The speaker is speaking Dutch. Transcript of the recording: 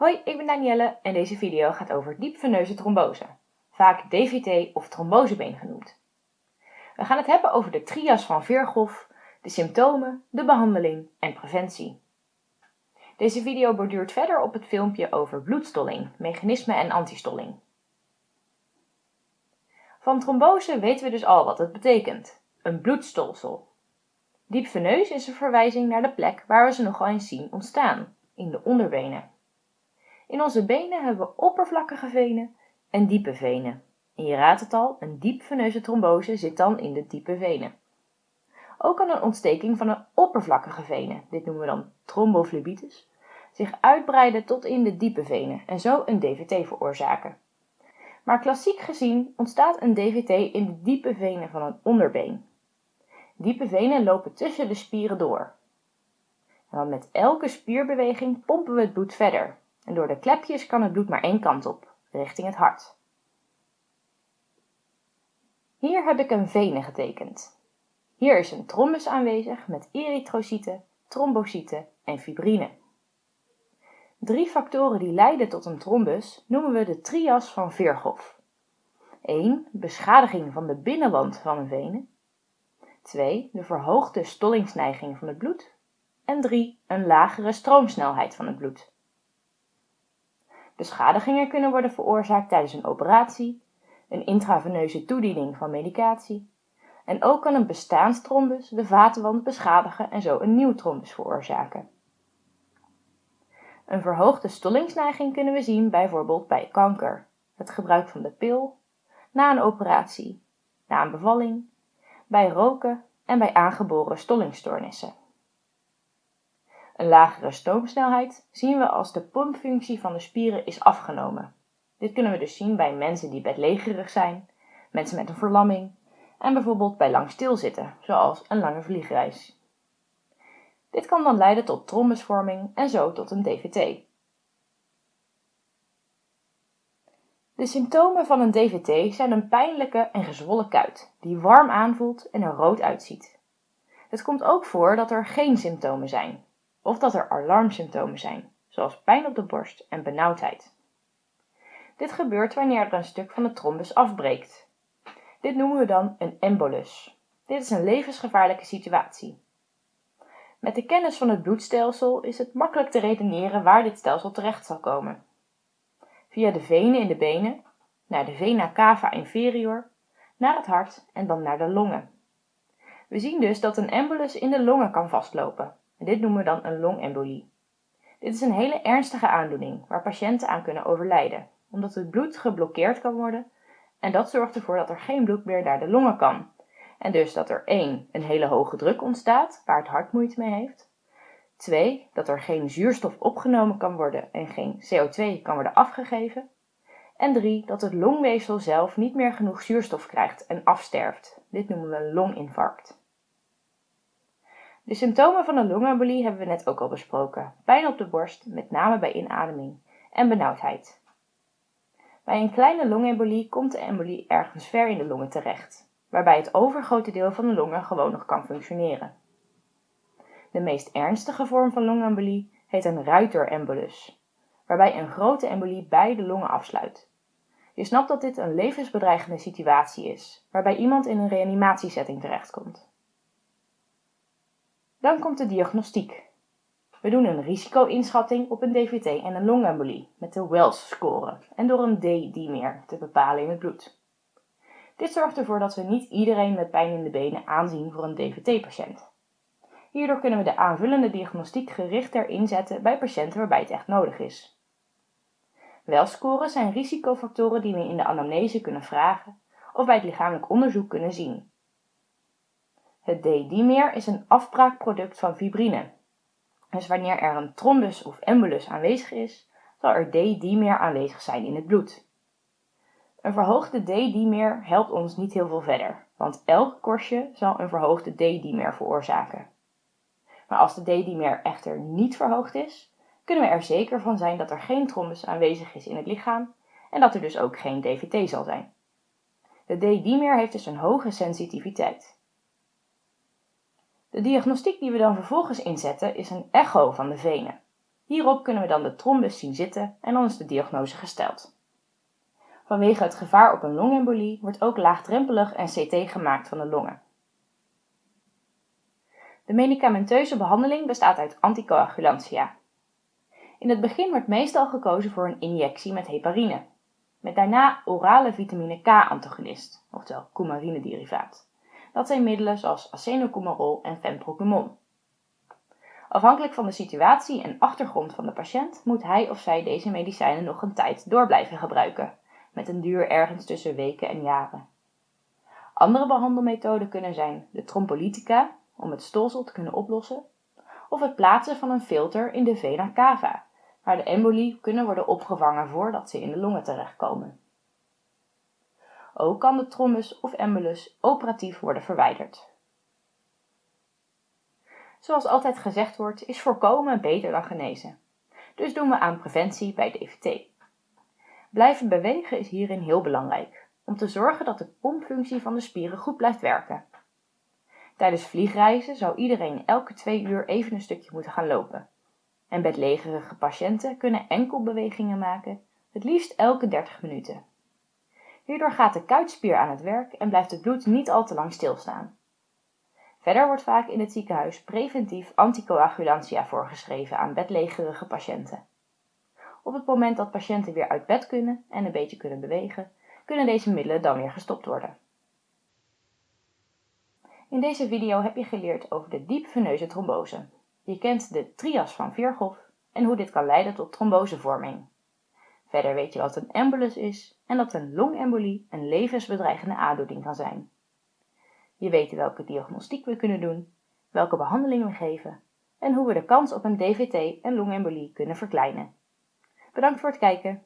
Hoi, ik ben Danielle en deze video gaat over diepveneuze trombose, vaak DVT of trombosebeen genoemd. We gaan het hebben over de trias van Virchow, de symptomen, de behandeling en preventie. Deze video borduurt verder op het filmpje over bloedstolling, mechanisme en antistolling. Van trombose weten we dus al wat het betekent, een bloedstolsel. Diepveneus is een verwijzing naar de plek waar we ze nogal eens zien ontstaan, in de onderbenen. In onze benen hebben we oppervlakkige venen en diepe venen. En je raadt het al, een diepveneuze trombose zit dan in de diepe venen. Ook kan een ontsteking van een oppervlakkige venen, dit noemen we dan trombophlebitis, zich uitbreiden tot in de diepe venen en zo een DVT veroorzaken. Maar klassiek gezien ontstaat een DVT in de diepe venen van een onderbeen. Diepe venen lopen tussen de spieren door. En dan met elke spierbeweging pompen we het bloed verder. En door de klepjes kan het bloed maar één kant op, richting het hart. Hier heb ik een vene getekend. Hier is een trombus aanwezig met erytrocyten, trombocyten en fibrine. Drie factoren die leiden tot een trombus noemen we de trias van Virchow. 1. Beschadiging van de binnenwand van een vene. 2. De verhoogde stollingsneiging van het bloed. En 3. Een lagere stroomsnelheid van het bloed. Beschadigingen kunnen worden veroorzaakt tijdens een operatie, een intraveneuze toediening van medicatie en ook kan een bestaanstrombus de vatenwand beschadigen en zo een nieuw trombus veroorzaken. Een verhoogde stollingsneiging kunnen we zien bijvoorbeeld bij kanker, het gebruik van de pil, na een operatie, na een bevalling, bij roken en bij aangeboren stollingstoornissen. Een lagere stoomsnelheid zien we als de pompfunctie van de spieren is afgenomen. Dit kunnen we dus zien bij mensen die bedlegerig zijn, mensen met een verlamming en bijvoorbeeld bij lang stilzitten, zoals een lange vliegreis. Dit kan dan leiden tot trombusvorming en zo tot een DVT. De symptomen van een DVT zijn een pijnlijke en gezwollen kuit, die warm aanvoelt en er rood uitziet. Het komt ook voor dat er geen symptomen zijn, of dat er alarmsymptomen zijn, zoals pijn op de borst en benauwdheid. Dit gebeurt wanneer er een stuk van de trombus afbreekt. Dit noemen we dan een embolus. Dit is een levensgevaarlijke situatie. Met de kennis van het bloedstelsel is het makkelijk te redeneren waar dit stelsel terecht zal komen. Via de venen in de benen, naar de vena cava inferior, naar het hart en dan naar de longen. We zien dus dat een embolus in de longen kan vastlopen. Dit noemen we dan een longembolie. Dit is een hele ernstige aandoening waar patiënten aan kunnen overlijden, omdat het bloed geblokkeerd kan worden en dat zorgt ervoor dat er geen bloed meer naar de longen kan. En dus dat er één, een hele hoge druk ontstaat, waar het hart moeite mee heeft. Twee, dat er geen zuurstof opgenomen kan worden en geen CO2 kan worden afgegeven. En drie, dat het longweefsel zelf niet meer genoeg zuurstof krijgt en afsterft. Dit noemen we een longinfarct. De symptomen van een longembolie hebben we net ook al besproken. Pijn op de borst, met name bij inademing, en benauwdheid. Bij een kleine longembolie komt de embolie ergens ver in de longen terecht, waarbij het overgrote deel van de longen gewoon nog kan functioneren. De meest ernstige vorm van longembolie heet een ruiterembolus, waarbij een grote embolie beide longen afsluit. Je snapt dat dit een levensbedreigende situatie is, waarbij iemand in een reanimatiesetting terechtkomt. Dan komt de diagnostiek. We doen een risico-inschatting op een DVT en een longembolie met de Wells-score en door een D-dimer te bepalen in het bloed. Dit zorgt ervoor dat we niet iedereen met pijn in de benen aanzien voor een DVT-patiënt. Hierdoor kunnen we de aanvullende diagnostiek gerichter inzetten bij patiënten waarbij het echt nodig is. Wells-scores zijn risicofactoren die we in de anamnese kunnen vragen of bij het lichamelijk onderzoek kunnen zien. Het D-dimer is een afbraakproduct van fibrine. Dus wanneer er een trombus of embolus aanwezig is, zal er D-dimer aanwezig zijn in het bloed. Een verhoogde D-dimer helpt ons niet heel veel verder, want elk korstje zal een verhoogde D-dimer veroorzaken. Maar als de D-dimer echter niet verhoogd is, kunnen we er zeker van zijn dat er geen trombus aanwezig is in het lichaam en dat er dus ook geen DVT zal zijn. De D-dimer heeft dus een hoge sensitiviteit. De diagnostiek die we dan vervolgens inzetten is een echo van de venen. Hierop kunnen we dan de trombus zien zitten en dan is de diagnose gesteld. Vanwege het gevaar op een longembolie wordt ook laagdrempelig een CT gemaakt van de longen. De medicamenteuze behandeling bestaat uit anticoagulantia. In het begin wordt meestal gekozen voor een injectie met heparine, met daarna orale vitamine K-antagonist, oftewel coumarinederivaat. Dat zijn middelen zoals acenocumarol en fenprocumon. Afhankelijk van de situatie en achtergrond van de patiënt moet hij of zij deze medicijnen nog een tijd door blijven gebruiken, met een duur ergens tussen weken en jaren. Andere behandelmethoden kunnen zijn de trombolytica, om het stolsel te kunnen oplossen, of het plaatsen van een filter in de vena cava, waar de embolie kunnen worden opgevangen voordat ze in de longen terechtkomen. Ook kan de trombus of embolus operatief worden verwijderd. Zoals altijd gezegd wordt, is voorkomen beter dan genezen. Dus doen we aan preventie bij DVT. Blijven bewegen is hierin heel belangrijk, om te zorgen dat de pompfunctie van de spieren goed blijft werken. Tijdens vliegreizen zou iedereen elke twee uur even een stukje moeten gaan lopen. En bedlegerige patiënten kunnen enkelbewegingen maken, het liefst elke 30 minuten. Hierdoor gaat de kuitspier aan het werk en blijft het bloed niet al te lang stilstaan. Verder wordt vaak in het ziekenhuis preventief anticoagulantia voorgeschreven aan bedlegerige patiënten. Op het moment dat patiënten weer uit bed kunnen en een beetje kunnen bewegen, kunnen deze middelen dan weer gestopt worden. In deze video heb je geleerd over de diepveneuze trombose. Je kent de trias van Virchow en hoe dit kan leiden tot trombosevorming. Verder weet je wat een embolus is en dat een longembolie een levensbedreigende aandoening kan zijn. Je weet welke diagnostiek we kunnen doen, welke behandeling we geven en hoe we de kans op een DVT en longembolie kunnen verkleinen. Bedankt voor het kijken.